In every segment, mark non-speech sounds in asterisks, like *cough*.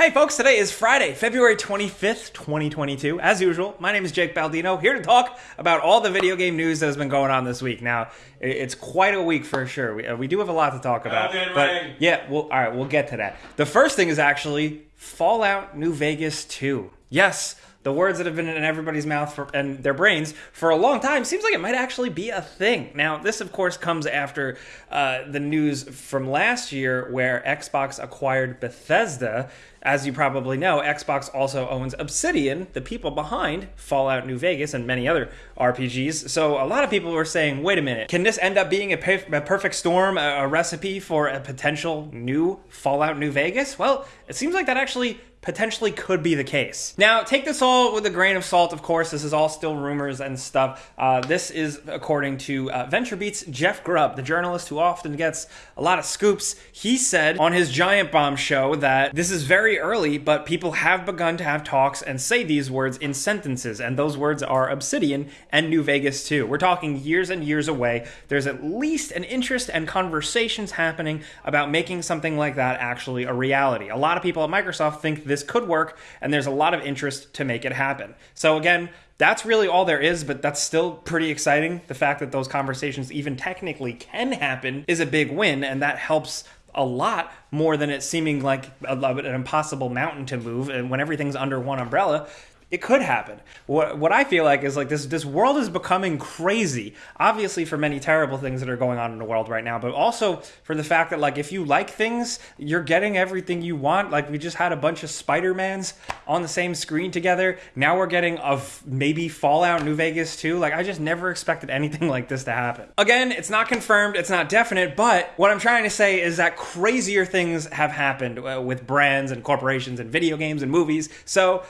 Hey folks, today is Friday, February 25th, 2022. As usual, my name is Jake Baldino, here to talk about all the video game news that has been going on this week. Now, it's quite a week for sure. We, uh, we do have a lot to talk about. But yeah, well, all right, we'll get to that. The first thing is actually Fallout New Vegas 2. Yes, the words that have been in everybody's mouth for, and their brains for a long time seems like it might actually be a thing. Now, this of course comes after uh, the news from last year where Xbox acquired Bethesda. As you probably know, Xbox also owns Obsidian, the people behind Fallout New Vegas and many other RPGs. So a lot of people were saying, wait a minute, can this end up being a, a perfect storm, a, a recipe for a potential new Fallout New Vegas? Well, it seems like that actually potentially could be the case. Now, take this all with a grain of salt, of course. This is all still rumors and stuff. Uh, this is according to uh, VentureBeat's Jeff Grubb, the journalist who often gets a lot of scoops. He said on his Giant Bomb show that this is very early, but people have begun to have talks and say these words in sentences, and those words are Obsidian and New Vegas too. We're talking years and years away. There's at least an interest and conversations happening about making something like that actually a reality. A lot of people at Microsoft think this could work, and there's a lot of interest to make it happen. So, again, that's really all there is, but that's still pretty exciting. The fact that those conversations even technically can happen is a big win, and that helps a lot more than it seeming like an impossible mountain to move. And when everything's under one umbrella, it could happen. What what I feel like is like this this world is becoming crazy. Obviously for many terrible things that are going on in the world right now, but also for the fact that like if you like things, you're getting everything you want. Like we just had a bunch of Spider-Mans on the same screen together. Now we're getting of maybe Fallout New Vegas too. Like I just never expected anything *laughs* like this to happen. Again, it's not confirmed, it's not definite, but what I'm trying to say is that crazier things have happened uh, with brands and corporations and video games and movies. So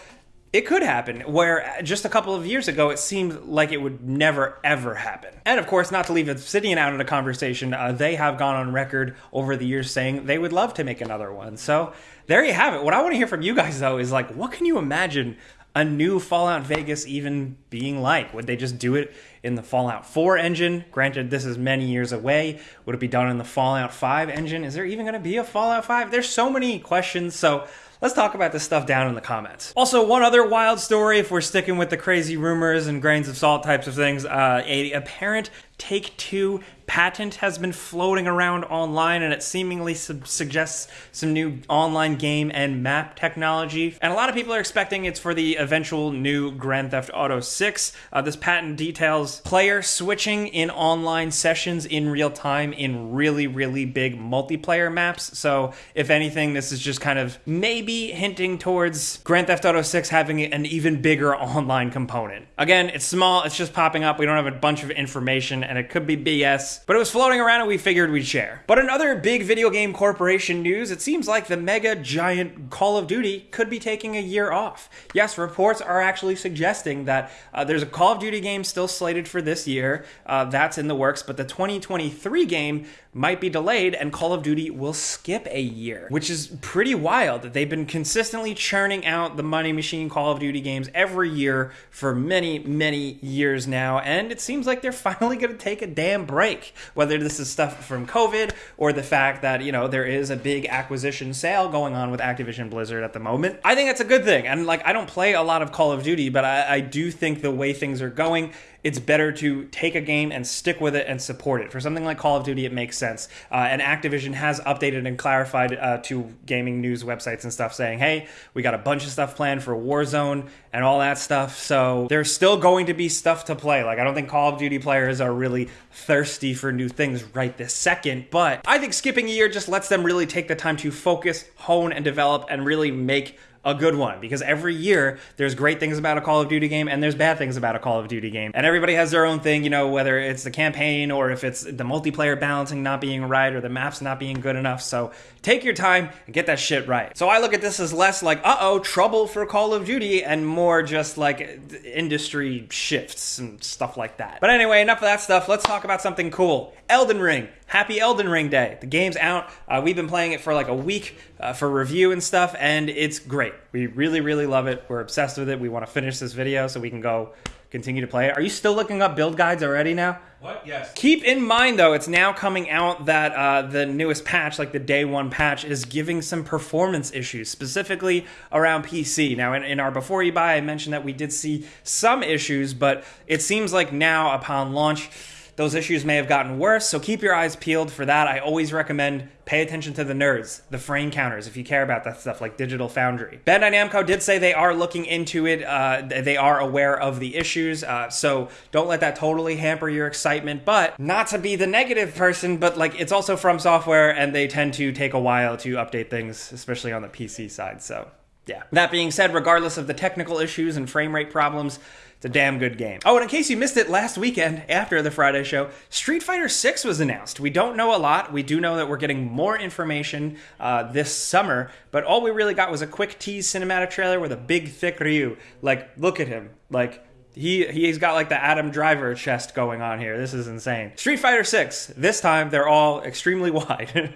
it could happen, where just a couple of years ago it seemed like it would never ever happen. And of course, not to leave Obsidian out of the conversation, uh, they have gone on record over the years saying they would love to make another one. So there you have it. What I want to hear from you guys though is like, what can you imagine a new Fallout Vegas even being like? Would they just do it in the Fallout 4 engine? Granted, this is many years away. Would it be done in the Fallout 5 engine? Is there even going to be a Fallout 5? There's so many questions. So let's talk about this stuff down in the comments. Also, one other wild story, if we're sticking with the crazy rumors and grains of salt types of things, uh, a apparent Take Two patent has been floating around online and it seemingly su- suggests some new online game and map technology. And a lot of people are expecting it's for the eventual new Grand Theft Auto 6. Uh, this patent details player switching in online sessions in real time in really, really big multiplayer maps. So, if anything, this is just kind of maybe hinting towards Grand Theft Auto 6 having an even bigger online component. Again, it's small, it's just popping up. We don't have a bunch of information and it could be BS, but it was floating around and we figured we'd share. But another big video game corporation news, it seems like the mega giant Call of Duty could be taking a year off. Yes, reports are actually suggesting that uh, there's a Call of Duty game still slated for this year. Uh, that's in the works, but the 2023 game might be delayed and Call of Duty will skip a year, which is pretty wild. That they've been consistently churning out the money machine Call of Duty games every year for many, many years now, and it seems like they're *laughs* finally going to take a damn break. Whether this is stuff from COVID or the fact that, you know, there is a big acquisition sale going on with Activision Blizzard at the moment. I think that's a good thing. And like, I don't play a lot of Call of Duty, but I, I do think the way things are going, it's better to take a game and stick with it and support it. For something like Call of Duty, it makes sense. Uh, and Activision has updated and clarified uh, to gaming news websites and stuff saying, hey, we got a bunch of stuff planned for Warzone and all that stuff. So there's still going to be stuff to play. Like, I don't think Call of Duty players are really thirsty for new things right this second, but I think skipping a year just lets them really take the time to focus, hone, and develop and really make a good one because every year there's great things about a Call of Duty game and there's bad things about a Call of Duty game. And everybody has their own thing, you know, whether it's the campaign or if it's the multiplayer balancing not being right or the maps not being good enough. So take your time and get that shit right. So I look at this as less like, uh oh, trouble for Call of Duty and more just like industry shifts and stuff like that. But anyway, enough of that stuff. Let's talk about something cool Elden Ring. Happy Elden Ring Day. The game's out. Uh, we've been playing it for like a week uh, for review and stuff, and it's great. We really, really love it. We're obsessed with it. We want to finish this video so we can go continue to play it. Are you still looking up build guides already now? What? Yes. Keep in mind, though, it's now coming out that uh, the newest patch, like the day one patch, is giving some performance issues, specifically around PC. Now, in, in our Before You Buy, I mentioned that we did see some issues, but it seems like now, upon launch, those issues may have gotten worse, so keep your eyes peeled for that. I always recommend pay attention to the nerds, the frame counters, if you care about that stuff, like Digital Foundry. Bandai Namco did say they are looking into it. Uh, they are aware of the issues, uh, so don't let that totally hamper your excitement. But not to be the negative person, but like it's also FromSoftware, and they tend to take a while to update things, especially on the PC side. So yeah. That being said, regardless of the technical issues and frame rate problems, it's a damn good game. Oh, and in case you missed it last weekend after the Friday show, Street Fighter 6 was announced. We don't know a lot. We do know that we're getting more information uh, this summer, but all we really got was a quick tease cinematic trailer with a big, thick Ryu. Like, look at him. Like, he he's got like the Adam Driver chest going on here. This is insane. Street Fighter 6. This time they're all extremely *laughs* wide.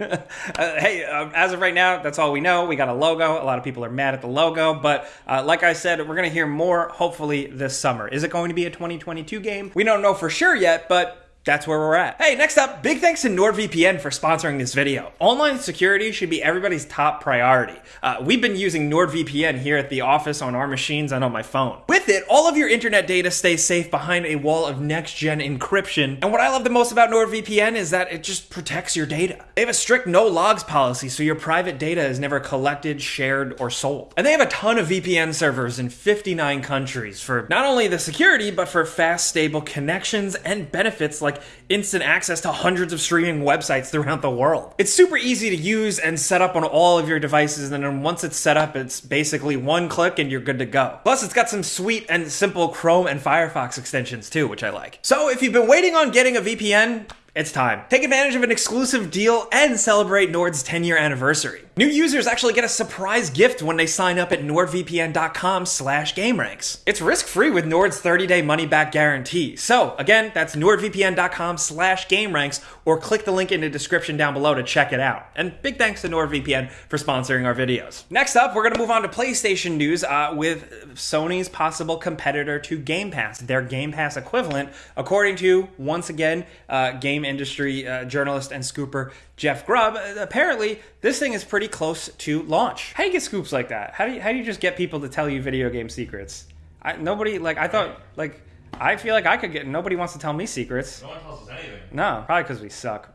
uh, hey, uh, as of right now, that's all we know. We got a logo. A lot of people are mad at the logo, but uh, like I said, we're gonna hear more hopefully this summer. Is it going to be a 2022 game? We don't know for sure yet, but that's where we're at. Hey, next up, big thanks to NordVPN for sponsoring this video. Online security should be everybody's top priority. Uh, we've been using NordVPN here at the office on our machines and on my phone. With it, all of your internet data stays safe behind a wall of next-gen encryption. And what I love the most about NordVPN is that it just protects your data. They have a strict no logs policy, so your private data is never collected, shared, or sold. And they have a ton of VPN servers in 59 countries for not only the security, but for fast, stable connections and benefits like like instant access to hundreds of streaming websites throughout the world. It's super easy to use and set up on all of your devices, and then once it's set up, it's basically one click and you're good to go. Plus, it's got some sweet and simple Chrome and Firefox extensions too, which I like. So if you've been waiting on getting a VPN, it's time. Take advantage of an exclusive deal and celebrate Nord's 10 year anniversary. New users actually get a surprise gift when they sign up at nordvpn.com slash gameranx. It's risk-free with Nord's 30-day money-back guarantee. So again, that's nordvpn.com slash gameranx or click the link in the description down below to check it out. And big thanks to NordVPN for sponsoring our videos. Next up, we're gonna move on to PlayStation news uh, with Sony's possible competitor to Game Pass, their Game Pass equivalent, according to, once again, uh, game industry uh, journalist and scooper Jeff Grubb. Apparently, this thing is pretty close to launch. How do you get scoops like that? How do you, how do you just get people to tell you video game secrets? I, nobody like I thought like I feel like I could get. Nobody wants to tell me secrets. No one tells us anything. No, probably because we suck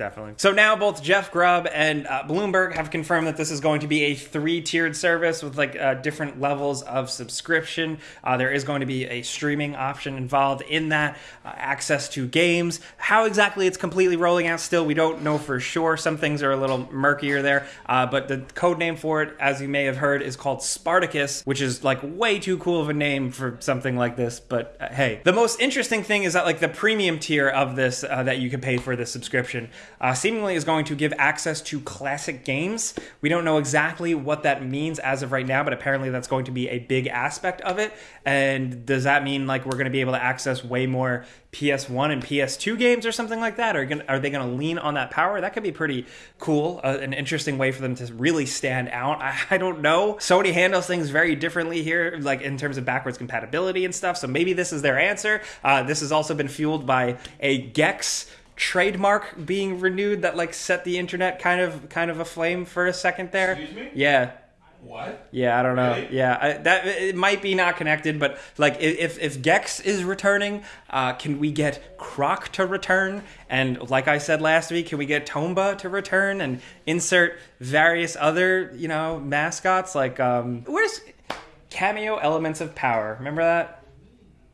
definitely. So now both Jeff Grubb and uh, Bloomberg have confirmed that this is going to be a three-tiered service with like uh, different levels of subscription. Uh, there is going to be a streaming option involved in that, uh, access to games. How exactly it's completely rolling out still, we don't know for sure. Some things are a little murkier there, uh, but the code name for it, as you may have heard, is called Spartacus, which is like way too cool of a name for something like this. But uh, hey, the most interesting thing is that like the premium tier of this that you can pay for the subscription uh, seemingly is going to give access to classic games. We don't know exactly what that means as of right now, but apparently that's going to be a big aspect of it. And does that mean like we're going to be able to access way more PS1 and PS2 games or something like that? Are, are they going to lean on that power? That could be pretty cool, uh, an interesting way for them to really stand out. I, *laughs* I don't know. Sony handles things very differently here, like in terms of backwards compatibility and stuff. So maybe this is their answer. Uh, this has also been fueled by a Gex trademark being renewed that like set the internet kind of kind of aflame for a second there. Excuse me? Yeah. What? Yeah, I don't know. Really? Yeah, I, that it might be not connected, but like if if Gex is returning, uh, can we get Croc to return? And like I said last week, can we get Tomba to return and insert various other you know mascots like um where's Kameo elements of power? Remember that?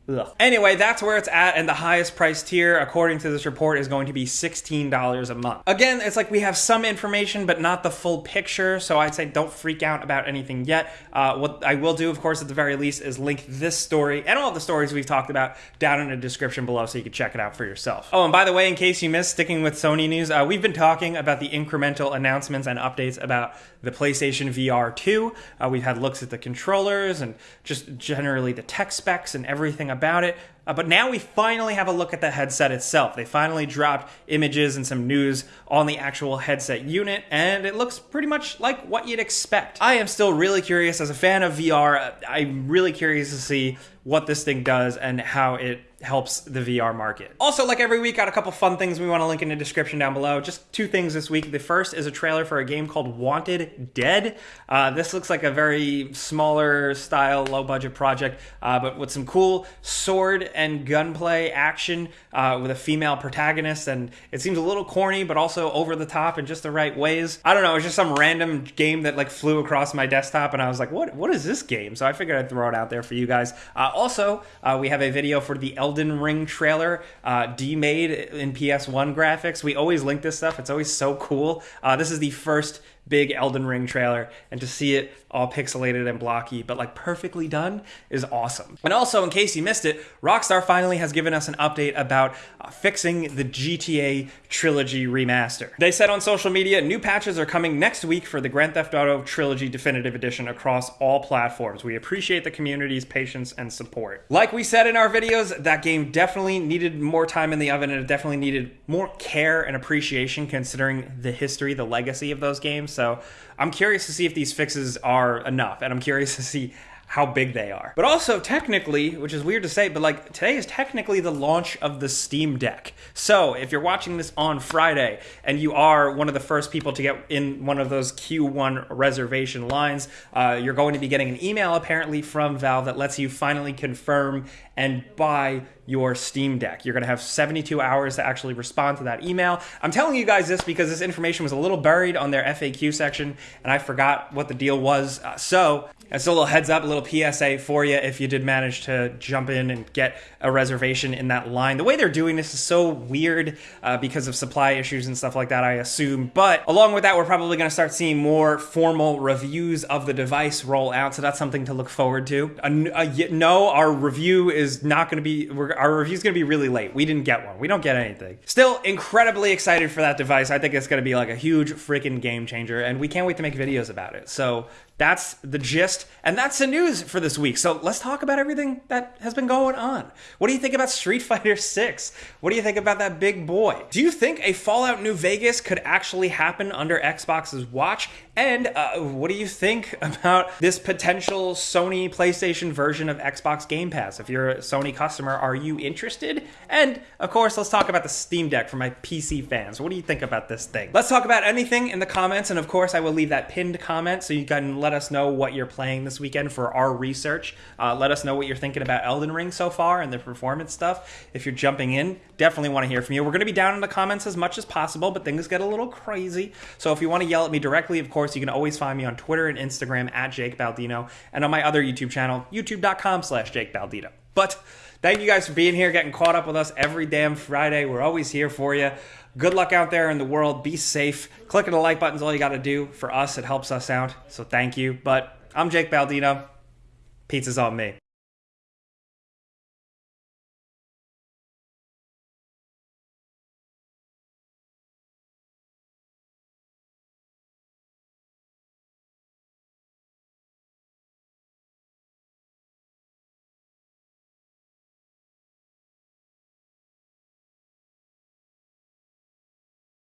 Ugh. Anyway, that's where it's at, and the highest price tier, according to this report, is going to be $16 a month. Again, it's like we have some information, but not the full picture, so I'd say don't freak out about anything yet. Uh, what I will do, of course, at the very least, is link this story and all the stories we've talked about down in the description below so you can check it out for yourself. Oh, and by the way, in case you missed, sticking with Sony news, uh, we've been talking about the incremental announcements and updates about the PlayStation VR 2. Uh, we've had looks at the controllers and just generally the tech specs and everything about it. Uh, but now we finally have a look at the headset itself. They finally dropped images and some news on the actual headset unit, and it looks pretty much like what you'd expect. I am still really curious as a fan of VR. I'm really curious to see what this thing does and how it helps the VR market. Also, like every week, got a couple fun things we want to link in the description down below. Just two things this week. The first is a trailer for a game called Wanted Dead. Uh, this looks like a very smaller style, low budget project, uh, but with some cool sword and gunplay action uh, with a female protagonist. And it seems a little corny, but also over the top in just the right ways. I don't know. It was just some random game that like flew across my desktop, and I was like, "What? What is this game?" So I figured I'd throw it out there for you guys. Uh, also, uh, we have a video for the Elden Ring trailer, uh, demade in PS1 graphics. We always link this stuff. It's always so cool. Uh, this is the first big Elden Ring trailer, and to see it all pixelated and blocky, but like perfectly done, is awesome. And also, in case you missed it, Rockstar finally has given us an update about uh, fixing the GTA Trilogy remaster. They said on social media, new patches are coming next week for the Grand Theft Auto Trilogy Definitive Edition across all platforms. We appreciate the community's patience and support. Like we said in our videos, that game definitely needed more time in the oven and it definitely needed more care and appreciation considering the history, the legacy of those games. So I'm curious to see if these fixes are enough, and I'm curious to see how big they are. But also, technically, which is weird to say, but like today is technically the launch of the Steam Deck. So if you're watching this on Friday and you are one of the first people to get in one of those Q1 reservation lines, uh, you're going to be getting an email apparently from Valve that lets you finally confirm and buy your Steam Deck. You're going to have 72 hours to actually respond to that email. I'm telling you guys this because this information was a little buried on their FAQ section and I forgot what the deal was. Uh, so, it's a little heads up, a little PSA for you if you did manage to jump in and get a reservation in that line. The way they're doing this is so weird uh, because of supply issues and stuff like that, I assume. But along with that, we're probably going to start seeing more formal reviews of the device roll out. So that's something to look forward to. Uh, no, our review is not going to be, our review is going to be really late. We didn't get one. We don't get anything. Still incredibly excited for that device. I think it's going to be like a huge freaking game changer. And we can't wait to make videos about it. So that's the gist, and that's the news for this week. So let's talk about everything that has been going on. What do you think about Street *laughs* Fighter 6? What do you think about that big boy? Do you think a Fallout New Vegas could actually happen under Xbox's watch? And uh, what do you think *laughs* about this potential Sony PlayStation version of Xbox Game Pass? If you're a Sony customer, are you interested? And of course, let's talk about the Steam Deck for my PC fans. What do you think about this thing? Let's talk about anything in the comments, and of course, I will leave that pinned comment so you can let us know what you're playing this weekend for our research. Uh, let us know what you're thinking about Elden Ring so far and the performance stuff. If you're jumping in, definitely want to hear from you. We're going to be down in the comments as much as possible, but things get a little crazy. So if you want to yell at me directly, of course, you can always find me on Twitter and Instagram at Jake Baldino and on my other YouTube channel, youtube.com slash Jake Baldino. But thank you guys for being here, getting caught up with us every damn Friday. We're always here for you. Good luck out there in the world. Be safe. Clicking the like button's all you got to do. For us, it helps us out. So thank you. But I'm Jake Baldino. Pizza's on me.